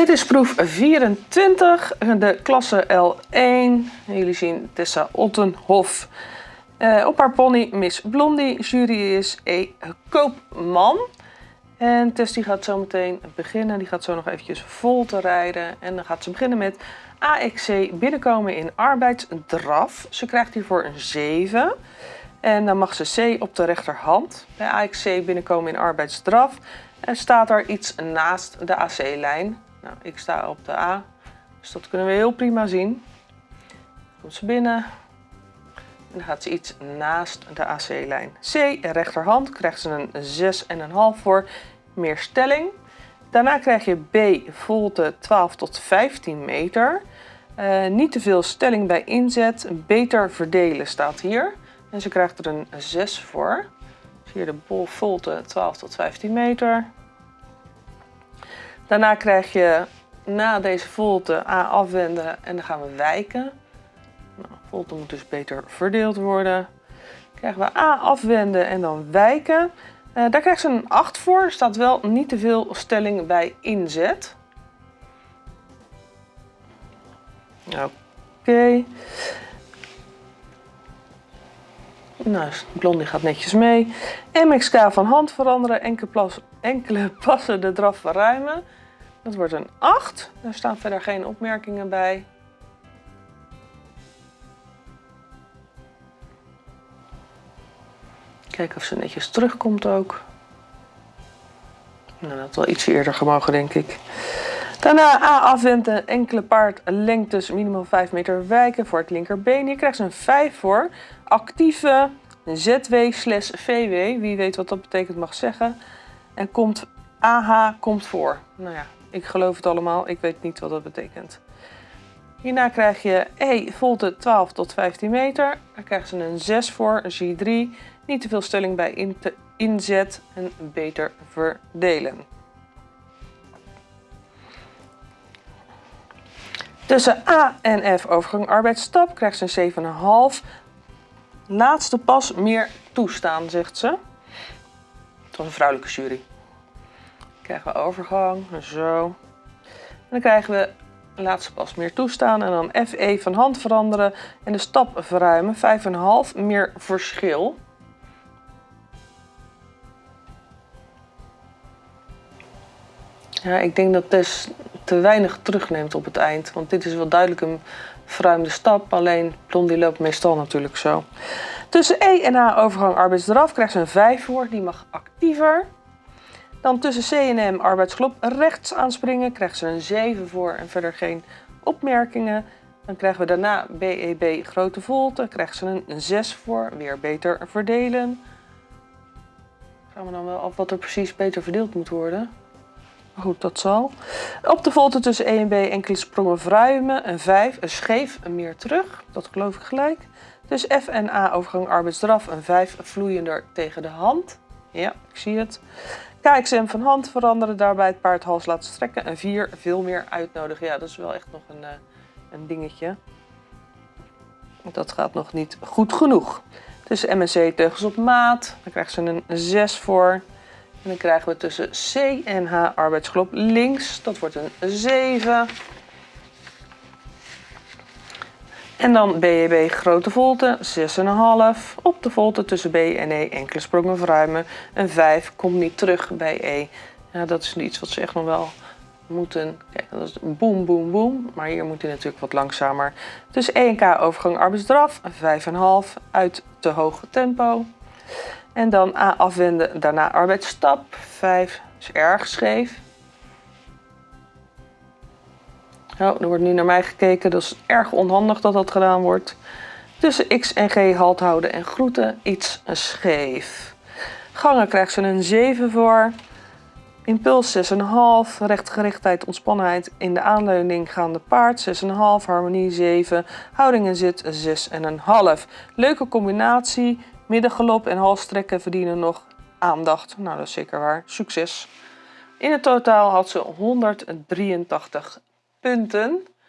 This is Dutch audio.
Dit is proef 24, de klasse L1. Jullie zien Tessa Ottenhof. Uh, op haar pony Miss Blondie. Jury is E. Koopman. En Tess die gaat zo meteen beginnen. Die gaat zo nog eventjes vol te rijden. En dan gaat ze beginnen met AXC binnenkomen in arbeidsdraf. Ze krijgt hiervoor een 7. En dan mag ze C op de rechterhand. Bij AXC binnenkomen in arbeidsdraf. En staat er iets naast de AC-lijn. Nou, ik sta op de A, dus dat kunnen we heel prima zien. Komt ze binnen. En dan gaat ze iets naast de AC-lijn. C, rechterhand, krijgt ze een 6,5 voor meer stelling. Daarna krijg je B, volte 12 tot 15 meter. Uh, niet te veel stelling bij inzet, beter verdelen staat hier. En ze krijgt er een 6 voor. Dus hier de bol volte 12 tot 15 meter. Daarna krijg je na deze volte A afwenden en dan gaan we wijken. Nou, volte moet dus beter verdeeld worden. Krijgen we A afwenden en dan wijken. Uh, daar krijgt ze een 8 voor. Er staat wel niet te veel stelling bij inzet. Oké. Nou, Blondie gaat netjes mee. MXK van hand veranderen. Enkele, enkele passen de draf verruimen. Dat wordt een 8. Daar staan verder geen opmerkingen bij. Kijken of ze netjes terugkomt ook. Nou, dat had wel iets eerder gemogen, denk ik. Daarna A afwenden, enkele paardlengtes, minimaal 5 meter wijken voor het linkerbeen. Hier krijgt ze een 5 voor. Actieve ZW slash VW, wie weet wat dat betekent mag zeggen. En komt AH komt voor. Nou ja, ik geloof het allemaal, ik weet niet wat dat betekent. Hierna krijg je E, volte 12 tot 15 meter. Daar krijgen ze een 6 voor, een G3. Niet te veel stelling bij inzet en beter verdelen. Tussen A en F overgang arbeidsstap krijgt ze een 7,5. Laatste pas meer toestaan, zegt ze. Het was een vrouwelijke jury krijgen we overgang, zo. En dan krijgen we laatste pas meer toestaan en dan FE van hand veranderen en de stap verruimen, 5,5 meer verschil. Ja, ik denk dat Tess te weinig terugneemt op het eind, want dit is wel duidelijk een verruimde stap, alleen Blondie loopt meestal natuurlijk zo. Tussen E en A overgang arbeidsdraf krijgt ze een 5 voor, die mag actiever. Dan tussen C en M arbeidsklop rechts aanspringen, krijgt ze een 7 voor en verder geen opmerkingen. Dan krijgen we daarna BEB e grote volte, krijgt ze een 6 voor, weer beter verdelen. Gaan we dan wel af wat er precies beter verdeeld moet worden. Goed, dat zal. Op de volte tussen E en B enkele sprongen verruimen, een 5, een scheef, een meer terug. Dat geloof ik gelijk. Dus F en A overgang arbeidsdraf, een 5 vloeiender tegen de hand. Ja, ik zie het. KXM van hand veranderen, daarbij het paard hals laten strekken. En 4 veel meer uitnodigen. Ja, dat is wel echt nog een, uh, een dingetje. Dat gaat nog niet goed genoeg. Tussen MNC teugels op maat. Dan krijgen ze een 6 voor. En dan krijgen we tussen C en H arbeidsklop links. Dat wordt een 7. En dan BEB grote volte, 6,5. Op de volte tussen B en E enkele sprongen verruimen. Een 5 komt niet terug bij E. Ja, dat is iets wat ze echt nog wel moeten... Kijk, dat is boom, boom, boom. Maar hier moet hij natuurlijk wat langzamer. Dus E en K overgang arbeidsdraf, 5,5 uit te hoog tempo. En dan A afwenden, daarna arbeidsstap, 5 is erg scheef. Nou, er wordt nu naar mij gekeken, dat is erg onhandig dat dat gedaan wordt. Tussen X en G halt houden en groeten, iets scheef. Gangen krijgt ze een 7 voor. Impuls 6,5, rechtgerichtheid, ontspannenheid in de aanleuning gaande paard 6,5, harmonie 7, houding en zit 6,5. Leuke combinatie, middengalop en halstrekken verdienen nog aandacht. Nou, dat is zeker waar. Succes! In het totaal had ze 183 punten.